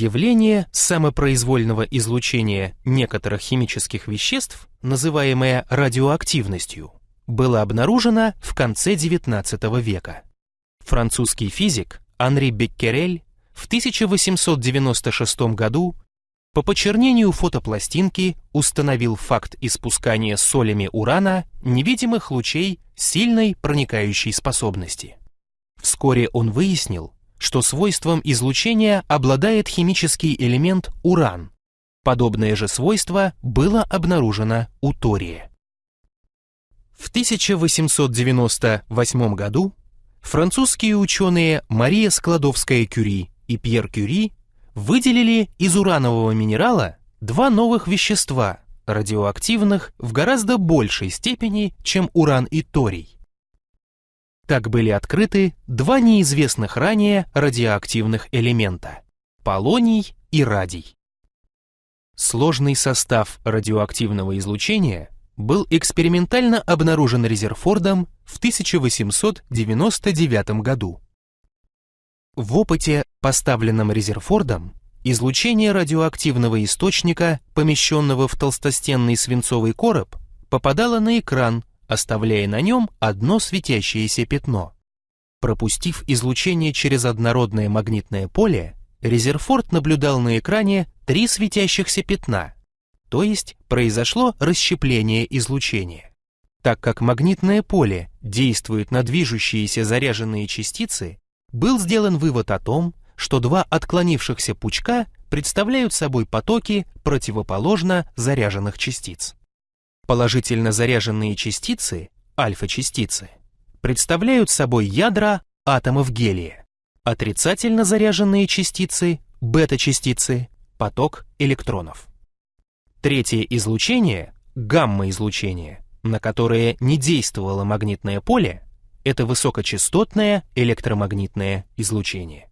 Явление самопроизвольного излучения некоторых химических веществ, называемое радиоактивностью, было обнаружено в конце XIX века. Французский физик Анри Беккерель в 1896 году по почернению фотопластинки установил факт испускания солями урана невидимых лучей сильной проникающей способности. Вскоре он выяснил, что свойством излучения обладает химический элемент уран. Подобное же свойство было обнаружено у тория. В 1898 году французские ученые Мария Складовская-Кюри и Пьер Кюри выделили из уранового минерала два новых вещества, радиоактивных в гораздо большей степени, чем уран и торий. Так были открыты два неизвестных ранее радиоактивных элемента – полоний и радий. Сложный состав радиоактивного излучения был экспериментально обнаружен Резерфордом в 1899 году. В опыте, поставленном Резерфордом, излучение радиоактивного источника, помещенного в толстостенный свинцовый короб, попадало на экран оставляя на нем одно светящееся пятно. Пропустив излучение через однородное магнитное поле, Резерфорд наблюдал на экране три светящихся пятна, то есть произошло расщепление излучения. Так как магнитное поле действует на движущиеся заряженные частицы, был сделан вывод о том, что два отклонившихся пучка представляют собой потоки противоположно заряженных частиц. Положительно заряженные частицы, альфа-частицы, представляют собой ядра атомов гелия. Отрицательно заряженные частицы, бета-частицы, поток электронов. Третье излучение, гамма-излучение, на которое не действовало магнитное поле, это высокочастотное электромагнитное излучение.